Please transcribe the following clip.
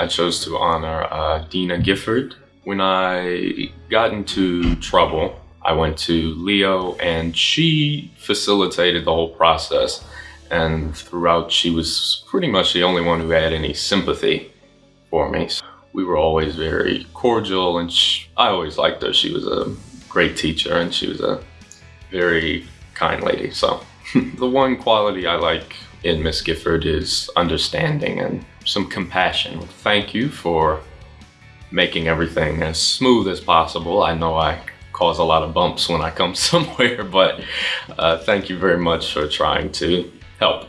I chose to honor uh, Dina Gifford. When I got into trouble, I went to Leo and she facilitated the whole process. And throughout, she was pretty much the only one who had any sympathy for me. So we were always very cordial and she, I always liked her. She was a great teacher and she was a very kind lady. So the one quality I like in Miss Gifford is understanding and some compassion. Thank you for making everything as smooth as possible. I know I cause a lot of bumps when I come somewhere, but uh, thank you very much for trying to help.